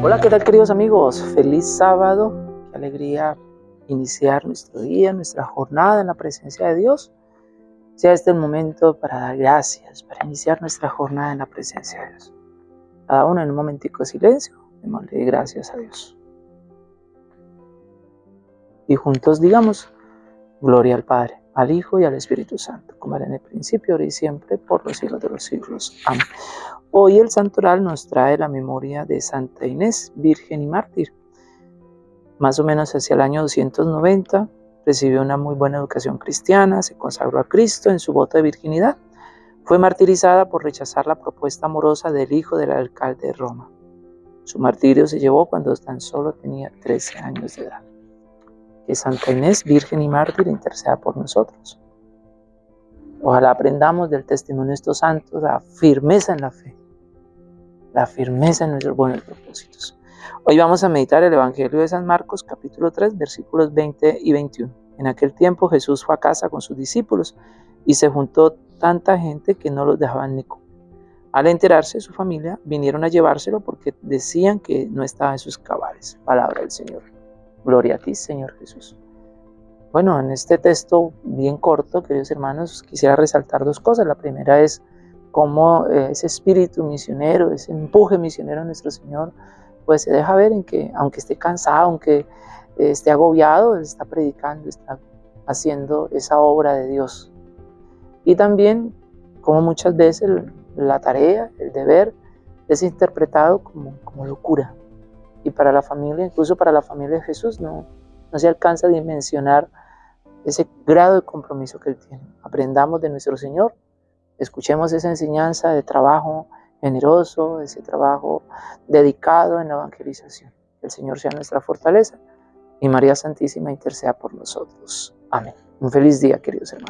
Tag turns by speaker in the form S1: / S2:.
S1: Hola, ¿qué tal queridos amigos? Feliz sábado, qué alegría iniciar nuestro día, nuestra jornada en la presencia de Dios. Sea este el momento para dar gracias, para iniciar nuestra jornada en la presencia de Dios. Cada uno en un momentico de silencio, démosle gracias a Dios. Y juntos digamos, gloria al Padre, al Hijo y al Espíritu Santo, como era en el principio, ahora y siempre, por los siglos de los siglos. Amén. Hoy el santoral nos trae la memoria de Santa Inés, Virgen y Mártir. Más o menos hacia el año 290 recibió una muy buena educación cristiana, se consagró a Cristo en su voto de virginidad. Fue martirizada por rechazar la propuesta amorosa del hijo del alcalde de Roma. Su martirio se llevó cuando tan solo tenía 13 años de edad. Que Santa Inés, Virgen y Mártir, interceda por nosotros. Ojalá aprendamos del testimonio de estos santos la firmeza en la fe, la firmeza en nuestros buenos propósitos. Hoy vamos a meditar el Evangelio de San Marcos, capítulo 3, versículos 20 y 21. En aquel tiempo Jesús fue a casa con sus discípulos y se juntó tanta gente que no los dejaban ni comer. Al enterarse, su familia vinieron a llevárselo porque decían que no estaba en sus cabales. Palabra del Señor. Gloria a ti, Señor Jesús. Bueno, en este texto bien corto, queridos hermanos, quisiera resaltar dos cosas. La primera es cómo eh, ese espíritu misionero, ese empuje misionero de nuestro Señor, pues se deja ver en que aunque esté cansado, aunque esté agobiado, Él está predicando, está haciendo esa obra de Dios. Y también como muchas veces la tarea, el deber, es interpretado como, como locura. Y para la familia, incluso para la familia de Jesús, no, no se alcanza a dimensionar ese grado de compromiso que Él tiene. Aprendamos de nuestro Señor, escuchemos esa enseñanza de trabajo generoso, ese trabajo dedicado en la evangelización. Que el Señor sea nuestra fortaleza y María Santísima interceda por nosotros. Amén. Un feliz día, queridos hermanos.